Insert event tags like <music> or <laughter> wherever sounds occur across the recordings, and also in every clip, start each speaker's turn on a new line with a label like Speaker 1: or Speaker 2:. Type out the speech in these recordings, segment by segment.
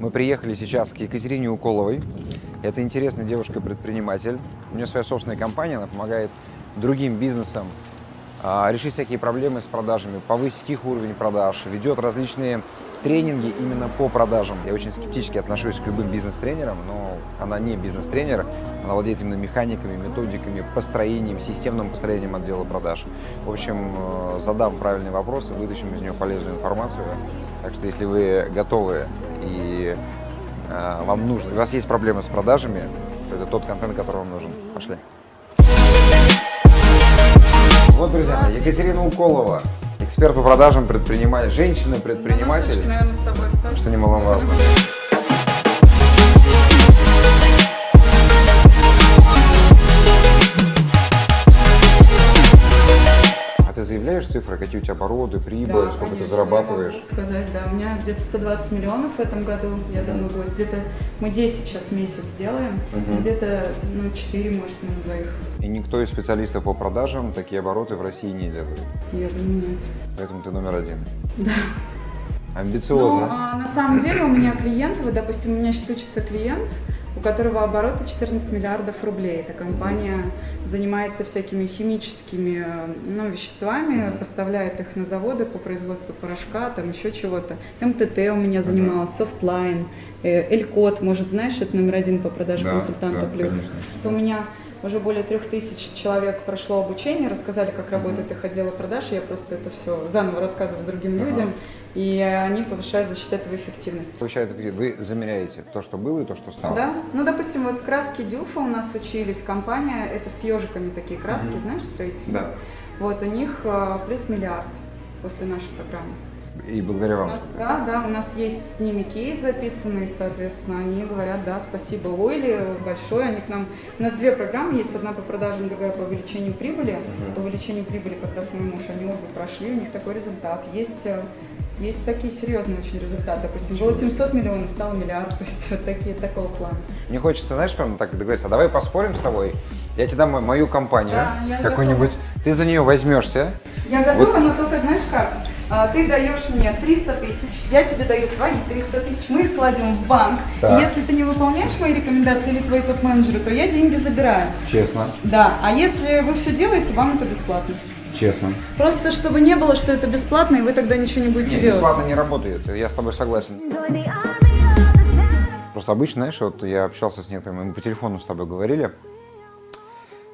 Speaker 1: Мы приехали сейчас к Екатерине Уколовой. Это интересная девушка-предприниматель. У нее своя собственная компания, она помогает другим бизнесам а, решить всякие проблемы с продажами, повысить их уровень продаж, ведет различные тренинги именно по продажам. Я очень скептически отношусь к любым бизнес-тренерам, но она не бизнес-тренер, она владеет именно механиками, методиками, построением, системным построением отдела продаж. В общем, э, задам правильные вопросы, вытащим из нее полезную информацию. Так что если вы готовы и э, вам нужно, у вас есть проблемы с продажами, то это тот контент, который вам нужен. Пошли. Вот, друзья, Екатерина Уколова, эксперт по продажам, предприниматель, женщина-предприниматель,
Speaker 2: наверное, с тобой встану.
Speaker 1: что немаловажно. Ты заявляешь цифры, какие у тебя обороты, прибыль,
Speaker 2: Да,
Speaker 1: сколько ты
Speaker 2: конечно,
Speaker 1: зарабатываешь?
Speaker 2: Я могу сказать, да, у меня где-то 120 миллионов в этом году, я думаю, будет где-то, мы 10 сейчас месяц делаем,
Speaker 1: Мгм.
Speaker 2: где-то, ну, 4, может, на двоих,
Speaker 1: И никто из специалистов по продажам такие обороты в России не делает.
Speaker 2: я думаю, нет.
Speaker 1: Поэтому ты номер один.
Speaker 2: Да.
Speaker 1: Амбициозно.
Speaker 2: Ну, а на самом деле у меня клиенты, вот, допустим, у меня сейчас учится клиент, у которого обороты 14 миллиардов рублей. Эта компания занимается всякими химическими ну, веществами, поставляет их на заводы по производству порошка, там еще чего-то. МТТ у меня занималась, Softline, э, Элькот, может, знаешь, это номер один по продаже
Speaker 1: Да,
Speaker 2: консультанта
Speaker 1: да,
Speaker 2: плюс.
Speaker 1: конечно.
Speaker 2: У меня уже более трех тысяч человек прошло обучение, рассказали, как работает их отдел продаж. Я просто это все заново рассказываю другим
Speaker 1: Ага.
Speaker 2: людям, и они повышают за счет этого эффективность.
Speaker 1: Получается, вы замеряете то, что было и то, что стало.
Speaker 2: Да, ну, допустим, вот краски Дюфа у нас учились, компания, это с ежиками такие краски,
Speaker 1: Мгм.
Speaker 2: знаешь, строительные?
Speaker 1: Да.
Speaker 2: Вот, у них э, плюс миллиард после нашей программы.
Speaker 1: И благодаря
Speaker 2: У
Speaker 1: вам.
Speaker 2: нас, да, да, у нас есть с ними кейс записанный, соответственно, они говорят, да, спасибо Ойли большое, они к нам, у нас две программы есть, одна по продажам, другая по увеличению прибыли,
Speaker 1: Мгм.
Speaker 2: по увеличению прибыли как раз мой муж, они обе прошли, у них такой результат, есть э, есть такие серьезные очень результаты. Допустим, было 700 миллионов, стало миллиард. <laughs> То есть вот такие такого плана.
Speaker 1: Мне хочется, знаешь, прям так договориться, а давай поспорим с тобой, я тебе дам мо- мою компанию,
Speaker 2: Да,
Speaker 1: какую-нибудь, ты за нее возьмешься,
Speaker 2: Я готова, но только знаешь как? А, Ты даешь мне 300 тысяч, я тебе даю свои 300 тысяч, мы их кладем в банк. И если ты не выполняешь мои рекомендации или твои топ-менеджеры, то я деньги забираю.
Speaker 1: честно,
Speaker 2: Да, а если вы все делаете, вам это бесплатно.
Speaker 1: Честно.
Speaker 2: Просто чтобы не было, что это бесплатно, и вы тогда ничего не будете
Speaker 1: Нет,
Speaker 2: делать.
Speaker 1: бесплатно не работает, я с тобой согласен. Просто обычно, знаешь, вот я общался с некоторыми, мы по телефону с тобой говорили,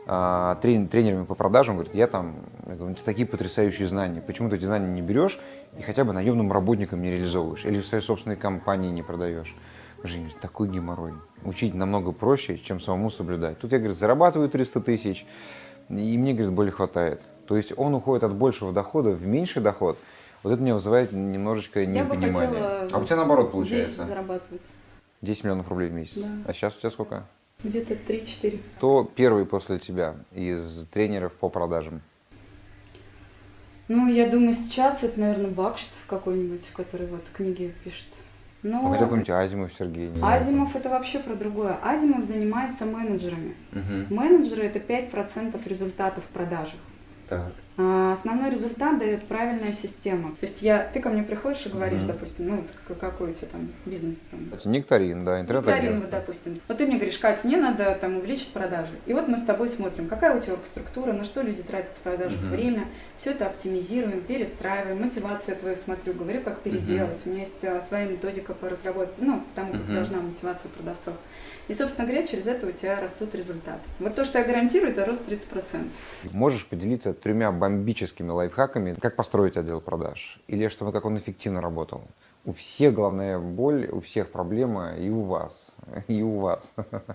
Speaker 1: а, трен- тренерами по продажам, говорит, я там, я говорю, «Ну, ты такие потрясающие знания, почему ты эти знания не берешь и хотя бы наемным работникам не реализовываешь или в своей собственной компании не продаешь? Жень, такой геморрой. Учить намного проще, чем самому соблюдать. Тут я, говорит, зарабатываю 300 тысяч, и мне, говорит, более хватает. То есть он уходит от большего дохода в меньший доход. Вот это меня вызывает немножечко
Speaker 2: Я
Speaker 1: непонимание. а у тебя наоборот
Speaker 2: 10
Speaker 1: получается?
Speaker 2: зарабатывать.
Speaker 1: 10 миллионов рублей в месяц.
Speaker 2: Да.
Speaker 1: А сейчас у тебя сколько?
Speaker 2: Где-то 3-4.
Speaker 1: Кто первый после тебя из тренеров по продажам?
Speaker 2: Ну, я думаю, сейчас это, наверное, Бакштов какой-нибудь, который вот книги пишет.
Speaker 1: Ну,
Speaker 2: Но
Speaker 1: хотя бы помните, Азимов Сергей. не знаю.
Speaker 2: Азимов это вообще про другое. Азимов занимается менеджерами.
Speaker 1: Мгм.
Speaker 2: Менеджеры это 5% результатов в продажах.
Speaker 1: Так.
Speaker 2: А основной результат дает правильная система. То есть я, ты ко мне приходишь и говоришь,
Speaker 1: Мгм.
Speaker 2: допустим, ну, вот какой у тебя там бизнес там,
Speaker 1: Это Нектарин, да,
Speaker 2: Викторин, вот,
Speaker 1: интернет-агентство.
Speaker 2: допустим. Вот ты мне говоришь, Кать, мне надо там увеличить продажи. И вот мы с тобой смотрим, какая у тебя структура, на что люди тратят в продажах
Speaker 1: Мгм.
Speaker 2: время. Все это оптимизируем, перестраиваем, мотивацию твою смотрю, говорю, как переделать. У меня есть а, своя методика по разработке, ну, тому, как
Speaker 1: Мгм.
Speaker 2: должна мотивация продавцов. И, собственно говоря, через это у тебя растут результаты. Вот то, что я гарантирую, это рост 30%.
Speaker 1: Можешь поделиться тремя бомбическими лайфхаками, как построить отдел продаж? Или чтобы как он эффективно работал? У всех главная боль, у всех проблема и у вас, <laughs> и у вас,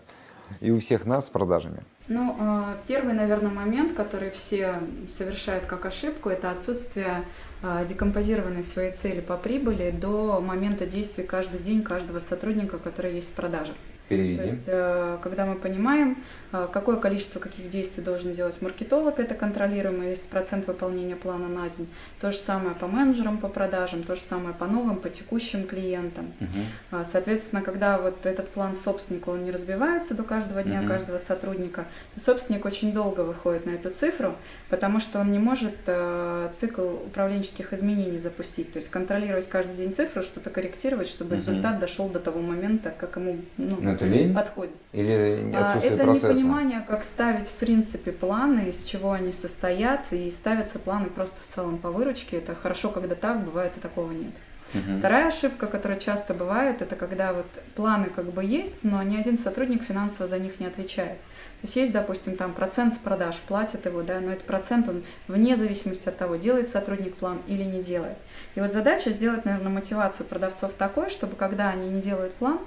Speaker 1: <laughs> и у всех нас с продажами.
Speaker 2: Ну, э, первый, наверное, момент, который все совершают как ошибку, это отсутствие э, декомпозированной своей цели по прибыли до момента действий каждый день каждого сотрудника, который есть в продажах.
Speaker 1: Переведи.
Speaker 2: То есть, э, когда мы понимаем, э, какое количество каких действий должен делать маркетолог, это контролируемо, есть процент выполнения плана на день. То же самое по менеджерам по продажам, то же самое по новым, по текущим клиентам. А, Соответственно, когда вот этот план собственника, он не разбивается до каждого дня,
Speaker 1: Мгм.
Speaker 2: каждого сотрудника, то собственник очень долго выходит на эту цифру, потому что он не может э, цикл управленческих изменений запустить, то есть контролировать каждый день цифру, что-то корректировать, чтобы
Speaker 1: Мгм.
Speaker 2: результат дошел до того момента, как ему ну,
Speaker 1: Ну, это лень
Speaker 2: подходит.
Speaker 1: или
Speaker 2: А,
Speaker 1: отсутствие
Speaker 2: Это
Speaker 1: процесса?
Speaker 2: непонимание, как ставить в принципе планы, из чего они состоят, и ставятся планы просто в целом по выручке. Это хорошо, когда так, бывает и такого нет.
Speaker 1: Мгм.
Speaker 2: Вторая ошибка, которая часто бывает, это когда вот планы как бы есть, но ни один сотрудник финансово за них не отвечает. То есть есть, допустим, там процент с продаж, платят его, да, но этот процент, он вне зависимости от того, делает сотрудник план или не делает. И вот задача сделать, наверное, мотивацию продавцов такой, чтобы когда они не делают план,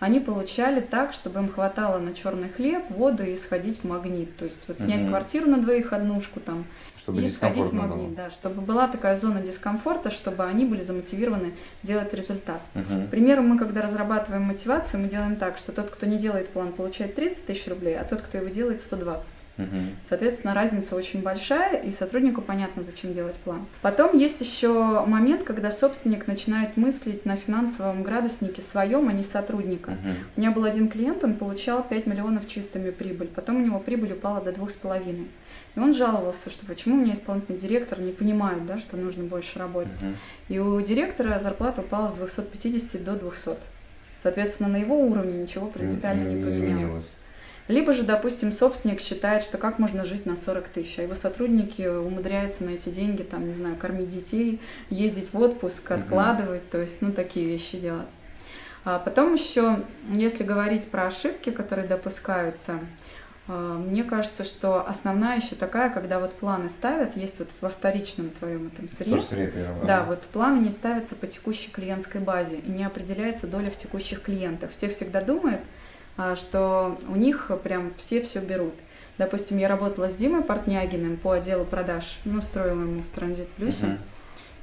Speaker 2: они получали так, чтобы им хватало на черный хлеб, воду и сходить в магнит. То есть вот снять
Speaker 1: Мгм.
Speaker 2: квартиру на двоих однушку там,
Speaker 1: Чтобы
Speaker 2: и сходить магнит,
Speaker 1: было.
Speaker 2: да, чтобы была такая зона дискомфорта, чтобы они были замотивированы делать результат.
Speaker 1: Мгм.
Speaker 2: К примеру, мы когда разрабатываем мотивацию, мы делаем так, что тот, кто не делает план, получает 30 тысяч рублей, а тот, кто его делает, 120.
Speaker 1: Мгм.
Speaker 2: Соответственно, разница очень большая, и сотруднику понятно, зачем делать план. Потом есть еще момент, когда собственник начинает мыслить на финансовом градуснике своем, а не сотрудника.
Speaker 1: Мгм.
Speaker 2: У меня был один клиент, он получал 5 миллионов чистыми прибыль, потом у него прибыль упала до 2,5. И он жаловался, что почему у меня исполнительный директор не понимает, да, что нужно больше работать.
Speaker 1: Мгм.
Speaker 2: И у директора зарплата упала с 250 до 200. Соответственно, на его уровне ничего принципиально не, поменялось.
Speaker 1: изменилось.
Speaker 2: Либо же, допустим, собственник считает, что как можно жить на 40 тысяч, а его сотрудники умудряются на эти деньги, там, не знаю, кормить детей, ездить в отпуск, откладывать, то есть, ну, такие вещи делать. А потом еще, если говорить про ошибки, которые допускаются, мне кажется, что основная еще такая, когда вот планы ставят, есть вот во вторичном твоем этом сырье,
Speaker 1: сырье
Speaker 2: да, вот планы не ставятся по текущей клиентской базе и не определяется доля в текущих клиентах. Все всегда думают, а, что у них прям все все берут. Допустим, я работала с Димой Портнягиным по отделу продаж, ну, строила ему в Транзит Плюсе.
Speaker 1: Мгм.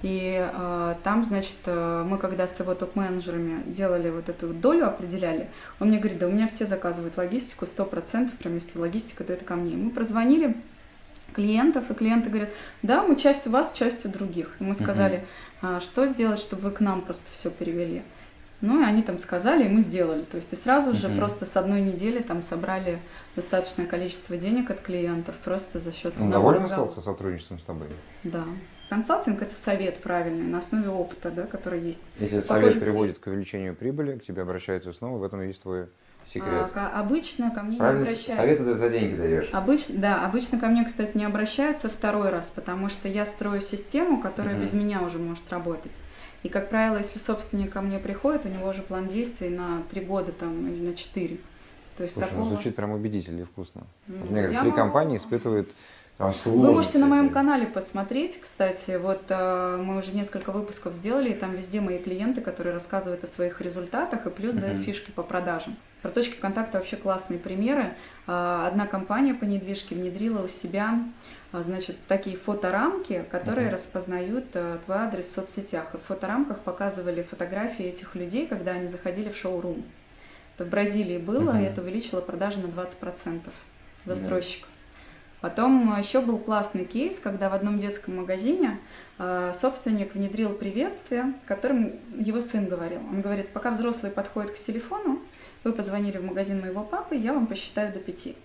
Speaker 2: И э, там, значит, э, мы когда с его топ-менеджерами делали вот эту вот долю, определяли, он мне говорит, да у меня все заказывают логистику, 100%, прям если логистика, то это ко мне. И мы прозвонили клиентов, и клиенты говорят, да, мы часть у вас, часть у других. И мы сказали, «А что сделать, чтобы вы к нам просто все перевели. Ну и они там сказали, и мы сделали. То есть и сразу же
Speaker 1: Мгм.
Speaker 2: просто с одной недели там собрали достаточное количество денег от клиентов просто за счет
Speaker 1: Он
Speaker 2: одного
Speaker 1: доволен
Speaker 2: разговора.
Speaker 1: остался сотрудничеством с тобой?
Speaker 2: Да. Консалтинг это совет правильный на основе опыта, да, который есть.
Speaker 1: Если
Speaker 2: Похоже,
Speaker 1: совет приводит к увеличению прибыли, к тебе обращаются снова, в этом есть твой
Speaker 2: А,
Speaker 1: секрет.
Speaker 2: ка- обычно ко мне не
Speaker 1: Правильно,
Speaker 2: обращаются.
Speaker 1: совет это за деньги даешь.
Speaker 2: Обычно, да, обычно ко мне, кстати, не обращаются второй раз, потому что я строю систему, которая
Speaker 1: Мгм.
Speaker 2: без меня уже может работать. И, как правило, если собственник ко мне приходит, у него уже план действий на три года там, или на четыре. То есть
Speaker 1: Слушай, ну,
Speaker 2: такого...
Speaker 1: звучит прям убедительно и вкусно.
Speaker 2: Ну,
Speaker 1: Вот мне говорят,
Speaker 2: я
Speaker 1: три
Speaker 2: могу-
Speaker 1: компании испытывают там
Speaker 2: Вы
Speaker 1: сложности.
Speaker 2: можете на моем канале посмотреть, кстати, вот э, мы уже несколько выпусков сделали, и там везде мои клиенты, которые рассказывают о своих результатах и плюс дают фишки по продажам. Про точки контакта вообще классные примеры. Э, Одна компания по недвижке внедрила у себя а, значит, такие фоторамки, которые
Speaker 1: Мгм.
Speaker 2: распознают э, твой адрес в соцсетях. И в фоторамках показывали фотографии этих людей, когда они заходили в шоурум. Это в Бразилии было,
Speaker 1: Мгм.
Speaker 2: и это увеличило продажи на 20% застройщиков. Потом еще был классный кейс, когда в одном детском магазине э, собственник внедрил приветствие, которым его сын говорил. Он говорит, пока взрослые подходят к телефону, вы позвонили в магазин моего папы, я вам посчитаю до пяти.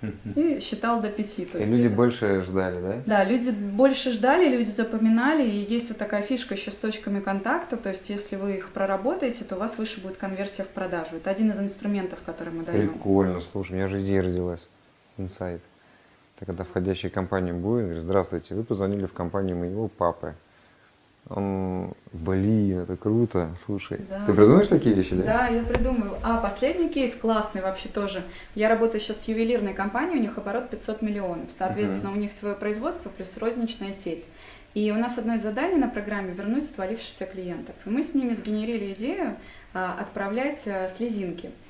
Speaker 2: <laughs> И считал до пяти. то
Speaker 1: И
Speaker 2: есть
Speaker 1: люди
Speaker 2: это-
Speaker 1: больше ждали, да?
Speaker 2: Да, люди больше ждали, люди запоминали, и есть вот такая фишка еще с точками контакта, то есть если вы их проработаете, то у вас выше будет конверсия в продажу. Это один из инструментов, который мы даем.
Speaker 1: Прикольно, слушай, у меня же идея родилась. Инсайт. Когда входящая компания будет, говорит, здравствуйте, вы позвонили в компанию моего папы. Он, блин, это круто, слушай.
Speaker 2: Да.
Speaker 1: Ты придумаешь такие вещи, да?
Speaker 2: Да, я придумаю. А, последний кейс классный вообще тоже. Я работаю сейчас с ювелирной компанией, у них оборот 500 миллионов. Соответственно, у них свое производство плюс розничная сеть. И у нас одно из заданий на программе вернуть отвалившихся клиентов. И мы с ними сгенерили идею а, отправлять а, слезинки. А,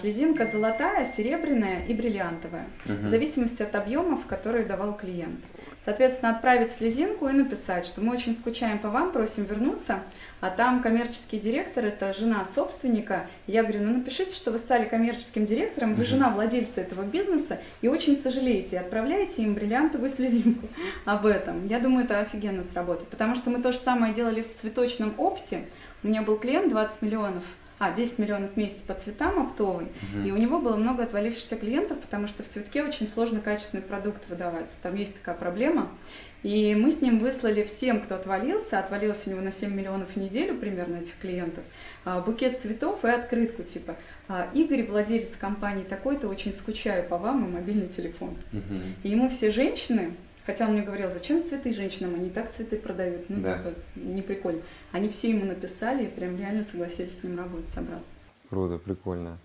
Speaker 2: слезинка золотая, серебряная и бриллиантовая.
Speaker 1: Мгм.
Speaker 2: В зависимости от объемов, которые давал клиент. Соответственно, отправить слезинку и написать, что мы очень скучаем по вам, просим вернуться. А там коммерческий директор, это жена собственника. Я говорю, ну напишите, что вы стали коммерческим директором, вы жена владельца этого бизнеса и очень сожалеете, отправляете им бриллиантовую слезинку <laughs> об этом. Я думаю, это офигенно сработает, потому что мы то же самое делали в цветочном опте. У меня был клиент 20 миллионов а, 10 миллионов в месяц по цветам оптовый, и у него было много отвалившихся клиентов, потому что в цветке очень сложно качественный продукт выдавать. Там есть такая проблема. И мы с ним выслали всем, кто отвалился, отвалился у него на 7 миллионов в неделю примерно этих клиентов, а, букет цветов и открытку типа «А, Игорь, владелец компании такой-то, очень скучаю по вам и мобильный телефон. И ему все женщины, хотя он мне говорил, зачем цветы женщинам, они так цветы продают, ну
Speaker 1: Да.
Speaker 2: типа не прикольно. Они все ему написали и прям реально согласились с ним работать обратно.
Speaker 1: Круто, прикольно.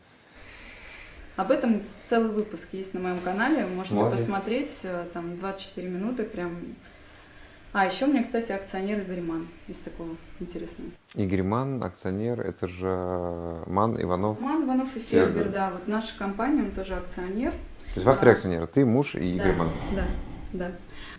Speaker 2: Об этом целый выпуск есть на моем канале, можете
Speaker 1: Молодец.
Speaker 2: посмотреть, э, там 24 минуты прям. А, еще у меня, кстати, акционер Игорь Ман, из такого интересного.
Speaker 1: Игорь Ман, акционер, это же Ман Иванов.
Speaker 2: Ман, Иванов и
Speaker 1: Фербер.
Speaker 2: Да, вот наша компания, он тоже акционер.
Speaker 1: То есть у вас три акционера, ты, муж и Игорь
Speaker 2: да,
Speaker 1: Ман.
Speaker 2: Да, да.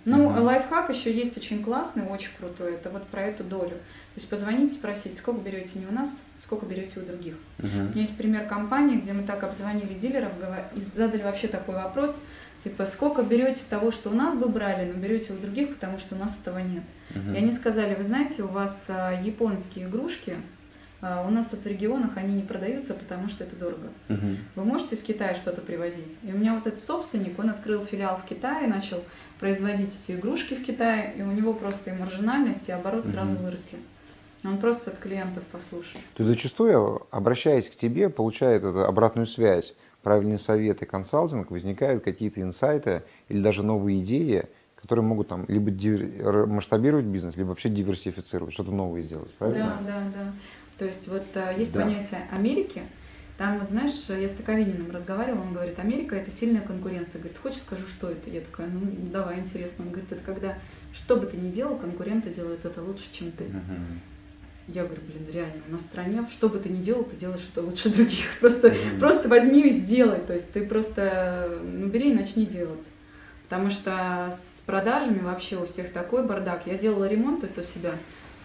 Speaker 2: Ну,
Speaker 1: Мгм.
Speaker 2: лайфхак еще есть очень классный, очень крутой, это вот про эту долю. То есть позвонить, спросить, сколько берете не у нас, сколько берете у других. У
Speaker 1: Мгм.
Speaker 2: меня есть пример компании, где мы так обзвонили дилеров и задали вообще такой вопрос, типа, сколько берете того, что у нас бы брали, но берете у других, потому что у нас этого нет.
Speaker 1: Мгм.
Speaker 2: И они сказали, вы знаете, у вас а, японские игрушки, у нас тут в регионах они не продаются, потому что это дорого.
Speaker 1: Мгм.
Speaker 2: Вы можете из Китая что-то привозить? И у меня вот этот собственник, он открыл филиал в Китае, начал производить эти игрушки в Китае, и у него просто и маржинальность, и оборот сразу
Speaker 1: Мгм.
Speaker 2: выросли. Он просто от клиентов послушал.
Speaker 1: То есть зачастую, обращаясь к тебе, получает эту обратную связь, правильные советы, консалтинг, возникают какие-то инсайты или даже новые идеи, которые могут там либо масштабировать бизнес, либо вообще диверсифицировать, что-то новое сделать, правильно?
Speaker 2: Да, да, да. То есть вот а, есть
Speaker 1: Да.
Speaker 2: понятие Америки. Там вот, знаешь, я с Таковининым разговаривала, он говорит, Америка это сильная конкуренция. Говорит, хочешь скажу, что это? Я такая, ну давай, интересно. Он говорит, это когда, что бы ты ни делал, конкуренты делают это лучше, чем ты.
Speaker 1: Мгм.
Speaker 2: Я говорю, блин, реально, у нас в стране, что бы ты ни делал, ты делаешь это лучше других. <laughs> Просто,
Speaker 1: Мгм.
Speaker 2: просто возьми и сделай. То есть ты просто, ну, бери и начни делать. Потому что с продажами вообще у всех такой бардак. Я делала ремонт это у себя.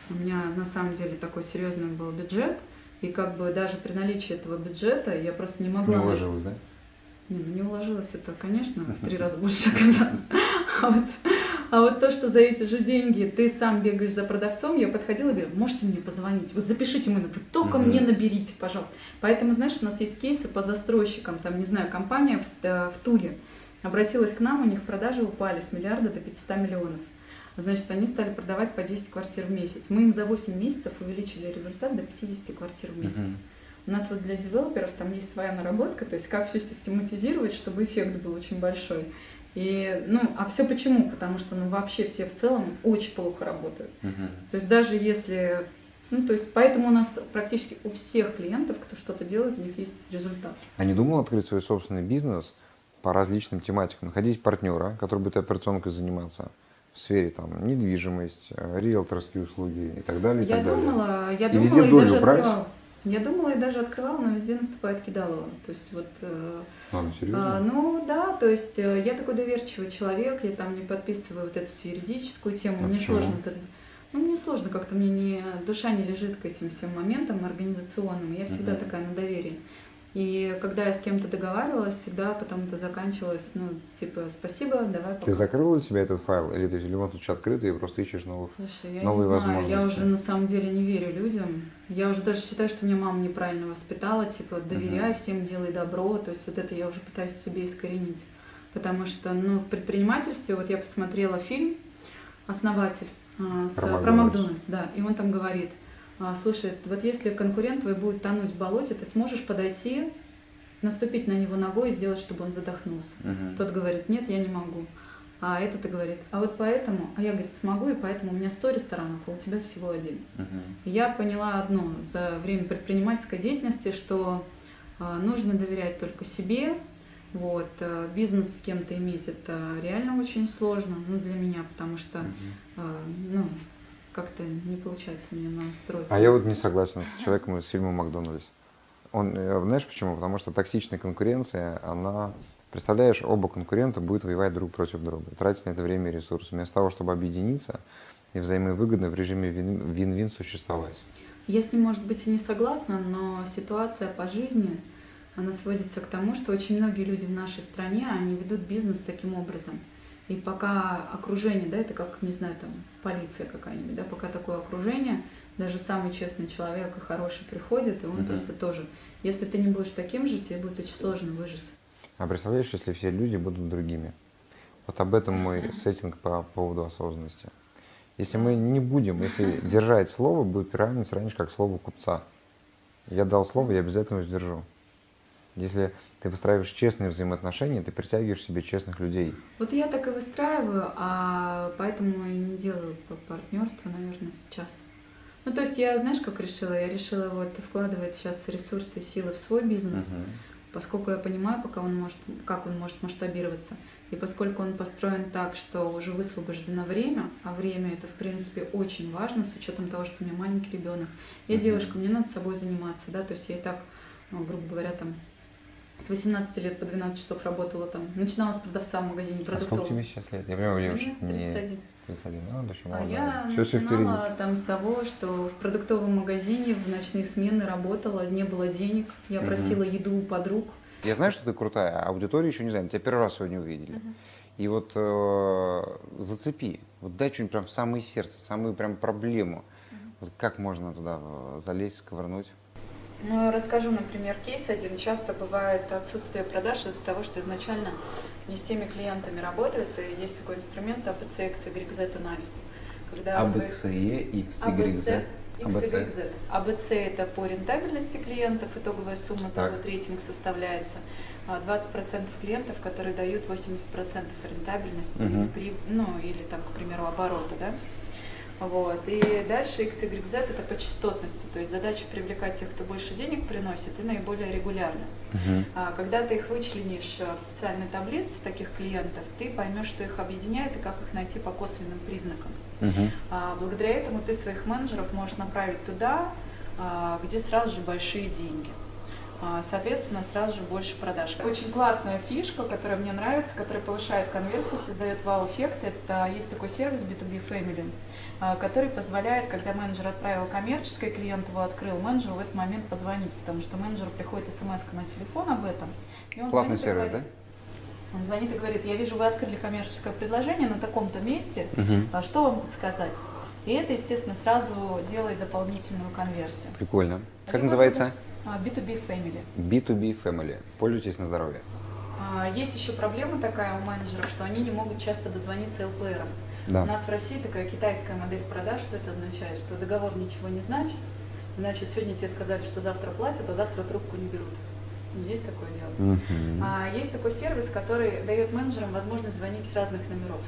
Speaker 2: У меня на самом деле такой серьезный был бюджет. И как бы даже при наличии этого бюджета я просто не могла...
Speaker 1: Не уложилось, да?
Speaker 2: Не, ну не уложилось это, конечно, в три <laughs> раза больше оказалось. <laughs> А вот, а вот то, что за эти же деньги ты сам бегаешь за продавцом, я подходила и говорю, можете мне позвонить, вот запишите мой номер, только мне наберите, пожалуйста. Поэтому, знаешь, у нас есть кейсы по застройщикам, там, не знаю, компания в, э, в Туле обратилась к нам, у них продажи упали с миллиарда до 500 миллионов. Значит, они стали продавать по 10 квартир в месяц. Мы им за 8 месяцев увеличили результат до 50 квартир в месяц.
Speaker 1: Мгм.
Speaker 2: У нас вот для девелоперов там есть своя наработка, то есть как все систематизировать, чтобы эффект был очень большой. И, ну, а все почему? Потому что, ну, вообще все в целом очень плохо работают.
Speaker 1: Мгм.
Speaker 2: То есть даже если, ну, то есть поэтому у нас практически у всех клиентов, кто что-то делает, у них есть результат.
Speaker 1: А не думал открыть свой собственный бизнес по различным тематикам, находить партнера, который будет операционкой заниматься в сфере там недвижимость, э, риэлторские услуги и так далее. и
Speaker 2: Я
Speaker 1: так далее.
Speaker 2: думала, я
Speaker 1: И
Speaker 2: думала
Speaker 1: везде
Speaker 2: и
Speaker 1: долю
Speaker 2: даже
Speaker 1: брать?
Speaker 2: открывала. Я думала и даже открывала, но везде наступает кидалово. То есть вот э,
Speaker 1: Ладно, серьезно?
Speaker 2: А, ну да, то есть э, я такой доверчивый человек, я там не подписываю вот эту всю юридическую тему,
Speaker 1: А
Speaker 2: мне
Speaker 1: почему?
Speaker 2: сложно это- Ну, мне сложно, как-то мне не, душа не лежит к этим всем моментам организационным, я всегда
Speaker 1: Мгм.
Speaker 2: такая на доверии. И когда я с кем-то договаривалась, всегда потом это заканчивалось, ну, типа, спасибо, давай пока.
Speaker 1: Ты закрыл для себя этот файл, или ты в любом случае открытый и просто ищешь новых?
Speaker 2: Слушай, я
Speaker 1: новые
Speaker 2: не знаю, я
Speaker 1: возможности.
Speaker 2: уже на самом деле не верю людям. Я уже даже считаю, что меня мама неправильно воспитала, типа, доверяй
Speaker 1: Мгм.
Speaker 2: всем, делай добро. То есть вот это я уже пытаюсь себе искоренить. Потому что, ну, в предпринимательстве, вот я посмотрела фильм «Основатель» а, с-
Speaker 1: Про
Speaker 2: про,
Speaker 1: Макдональдс.
Speaker 2: Макдональдс, да, и он там говорит, слушай, вот если конкурент твой будет тонуть в болоте, ты сможешь подойти, наступить на него ногой и сделать, чтобы он задохнулся.
Speaker 1: Мгм.
Speaker 2: Тот говорит, нет, я не могу. А этот и говорит, а вот поэтому, а я, говорит, смогу, и поэтому у меня 100 ресторанов, а у тебя всего один. И Я поняла одно за время предпринимательской деятельности, что а, нужно доверять только себе. Вот, а, бизнес с кем-то иметь это реально очень сложно, ну, для меня, потому что, а, ну, как-то не получается мне настроиться.
Speaker 1: А я вот не согласен с человеком из фильма «Макдональдс». Он, э, знаешь почему? Потому что токсичная конкуренция, она Представляешь, оба конкурента будут воевать друг против друга, тратить на это время и ресурсы, вместо того, чтобы объединиться и взаимовыгодно в режиме вин- вин-вин существовать.
Speaker 2: Я с ним, может быть, и не согласна, но ситуация по жизни, она сводится к тому, что очень многие люди в нашей стране, они ведут бизнес таким образом. И пока окружение, да, это как, не знаю, там, полиция какая-нибудь, да, пока такое окружение, даже самый честный человек и хороший приходит, и он
Speaker 1: Мгм.
Speaker 2: просто тоже. Если ты не будешь таким же, тебе будет очень сложно выжить.
Speaker 1: А представляешь, если все люди будут другими? Вот об этом мой сеттинг по поводу осознанности. Если мы не будем, если держать слово, будет приравнивать раньше как слово купца. Я дал слово, я обязательно его сдержу. Если ты выстраиваешь честные взаимоотношения, ты притягиваешь себе честных людей.
Speaker 2: Вот я так и выстраиваю, а поэтому и не делаю партнерство, наверное, сейчас. Ну, то есть я, знаешь, как решила? Я решила вот вкладывать сейчас ресурсы и силы в свой бизнес, поскольку я понимаю, пока он может, как он может масштабироваться. И поскольку он построен так, что уже высвобождено время, а время это, в принципе, очень важно, с учетом того, что у меня маленький ребенок. Я
Speaker 1: Мгм.
Speaker 2: девушка, мне надо собой заниматься, да, то есть я и так, ну, грубо говоря, там с 18 лет по 12 часов работала там, начинала с продавца в магазине
Speaker 1: А сколько тебе сейчас лет? Я понимаю, девушка,
Speaker 2: Мне
Speaker 1: не
Speaker 2: 31.
Speaker 1: 31, ну, да, еще
Speaker 2: А я
Speaker 1: впереди.
Speaker 2: начинала там с того, что в продуктовом магазине в ночные смены работала, не было денег, я просила еду у подруг.
Speaker 1: Я знаю, что ты крутая, а аудитория еще не знает. Тебя первый раз сегодня увидели. И вот э, зацепи, вот дай что-нибудь прям в самое сердце, самую прям проблему. Вот как можно туда э, залезть, ковырнуть?
Speaker 2: Ну, расскажу, например, кейс один. Часто бывает отсутствие продаж из-за того, что изначально не с теми клиентами работают. И есть такой инструмент ABCX, YZ анализ. Когда
Speaker 1: А,
Speaker 2: своих-
Speaker 1: X,
Speaker 2: ABC, X,
Speaker 1: ABC.
Speaker 2: Y, Z. ABC это по рентабельности клиентов, итоговая сумма за
Speaker 1: Так.
Speaker 2: год рейтинг составляется. А 20% клиентов, которые дают 80% рентабельности
Speaker 1: Мгм.
Speaker 2: при, ну, или там, к примеру, оборота, да? Вот. И дальше X, Y, Z это по частотности, то есть задача привлекать тех, кто больше денег приносит и наиболее регулярно.
Speaker 1: Мгм.
Speaker 2: А Когда ты их вычленишь э, в специальной таблице, таких клиентов, ты поймешь, что их объединяет и как их найти по косвенным признакам.
Speaker 1: Мгм.
Speaker 2: А, Благодаря этому ты своих менеджеров можешь направить туда, а, где сразу же большие деньги. А, Соответственно, сразу же больше продаж. Очень классная фишка, которая мне нравится, которая повышает конверсию, создает вау-эффект. Это есть такой сервис B2B Family, а, который позволяет, когда менеджер отправил коммерческое, клиент его открыл, менеджеру в этот момент позвонить, потому что менеджеру приходит смс на телефон об этом. и он
Speaker 1: Платный
Speaker 2: звонит и
Speaker 1: сервис, да?
Speaker 2: говорит- Он звонит и говорит, я вижу, вы открыли коммерческое предложение на таком-то месте, а что вам подсказать? И это, естественно, сразу делает дополнительную конверсию.
Speaker 1: Прикольно. Как
Speaker 2: Либо
Speaker 1: называется?
Speaker 2: А, B2B Family.
Speaker 1: B2B Family. Пользуйтесь на здоровье.
Speaker 2: А, Есть еще проблема такая у менеджеров, что они не могут часто дозвониться ЛПРам.
Speaker 1: Да.
Speaker 2: У нас в России такая китайская модель продаж, что это означает, что договор ничего не значит. Значит, сегодня тебе сказали, что завтра платят, а завтра трубку не берут. Есть такое дело.
Speaker 1: Мгм.
Speaker 2: А есть такой сервис, который дает менеджерам возможность звонить с разных номеров.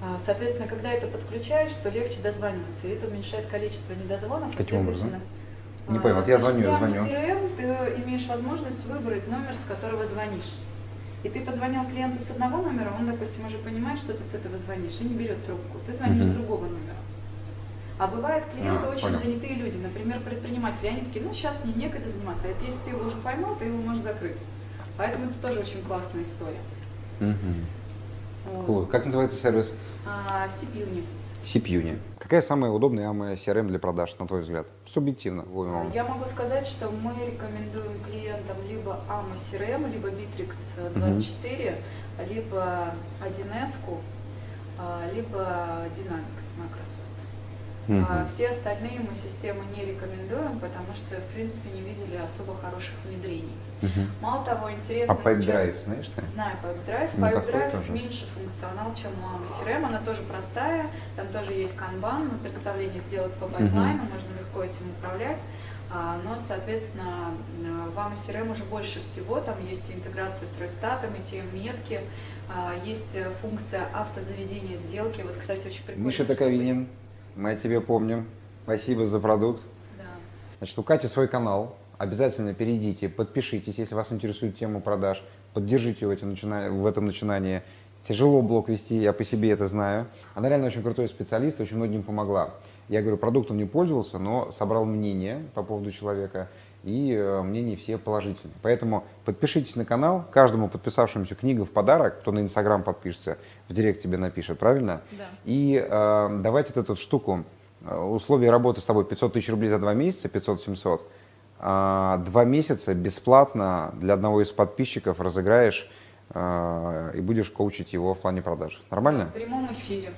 Speaker 2: А, Соответственно, когда это подключаешь, то легче дозваниваться, и это уменьшает количество недозвонов.
Speaker 1: Каким образом? Не понял, вот я звоню, я звоню.
Speaker 2: в CRM ты имеешь возможность выбрать номер, с которого звонишь. И ты позвонил клиенту с одного номера, он, допустим, уже понимает, что ты с этого звонишь, и не берет трубку. Ты звонишь
Speaker 1: Мгм.
Speaker 2: с другого номера. А бывают клиенты
Speaker 1: А,
Speaker 2: очень
Speaker 1: понял.
Speaker 2: занятые люди, например, предприниматели, они такие, ну сейчас мне некогда заниматься, а это если ты его уже поймал, ты его можешь закрыть. Поэтому это тоже очень классная история.
Speaker 1: Мгм.
Speaker 2: Вот.
Speaker 1: Cool. Как называется сервис?
Speaker 2: А, Сипьюни.
Speaker 1: Сипьюни. Какая самая удобная CRM для продаж, на твой взгляд? Субъективно.
Speaker 2: Я могу сказать, что мы рекомендуем клиентам либо AMA CRM, либо Bittrex 24, либо 1С, а, либо Dynamics Microsoft. А
Speaker 1: Мгм.
Speaker 2: Все остальные мы системы не рекомендуем, потому что, в принципе, не видели особо хороших внедрений.
Speaker 1: Мгм.
Speaker 2: Мало того,
Speaker 1: А
Speaker 2: интересно
Speaker 1: Pipedrive,
Speaker 2: сейчас...
Speaker 1: знаешь ты?
Speaker 2: Знаю.
Speaker 1: Не подходит
Speaker 2: Pipedrive
Speaker 1: тоже?
Speaker 2: меньше функционал, чем у AMA CRM. Она тоже простая, там тоже есть канбан, ну, представление сделать по пайплайну, можно легко этим управлять. А, Но, соответственно, э, в AMA CRM уже больше всего, там есть интеграция с Ройстатом, и те метки, а, есть э, функция автозаведения сделки. Вот, кстати, очень прикольно.
Speaker 1: Миша
Speaker 2: что
Speaker 1: Таковинин, мы о тебе помним. Спасибо за продукт.
Speaker 2: Да.
Speaker 1: Значит, у Кати свой канал. Обязательно перейдите, подпишитесь, если вас интересует тема продаж. Поддержите в этом, начина- в этом начинании. Тяжело блог вести, я по себе это знаю. Она реально очень крутой специалист, очень многим помогла. Я говорю, продуктом не пользовался, но собрал мнение по поводу человека и э, мнения все положительные. Поэтому подпишитесь на канал, каждому подписавшемуся книга в подарок, кто на Инстаграм подпишется, в директ тебе напишет, правильно?
Speaker 3: Да.
Speaker 1: И э, давайте вот эту штуку, э, условия работы с тобой 500 тысяч рублей за два месяца, 500-700, а два месяца бесплатно для одного из подписчиков разыграешь э, и будешь коучить его в плане продаж. Нормально?
Speaker 2: В прямом эфире.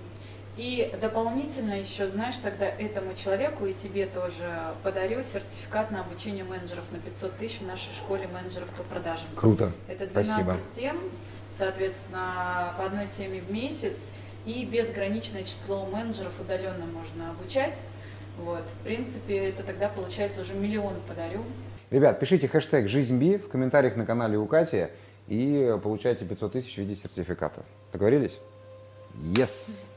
Speaker 2: И дополнительно еще, знаешь, тогда этому человеку и тебе тоже подарю сертификат на обучение менеджеров на 500 тысяч в нашей школе менеджеров по продажам.
Speaker 1: Круто.
Speaker 2: Это 12
Speaker 1: Спасибо.
Speaker 2: тем, соответственно, по одной теме в месяц, и безграничное число менеджеров удаленно можно обучать. Вот, в принципе, это тогда получается уже миллион подарю.
Speaker 1: Ребят, пишите хэштег «Жизнь Би» в комментариях на канале у Кати и получайте 500 тысяч в виде сертификата. Договорились? Yes!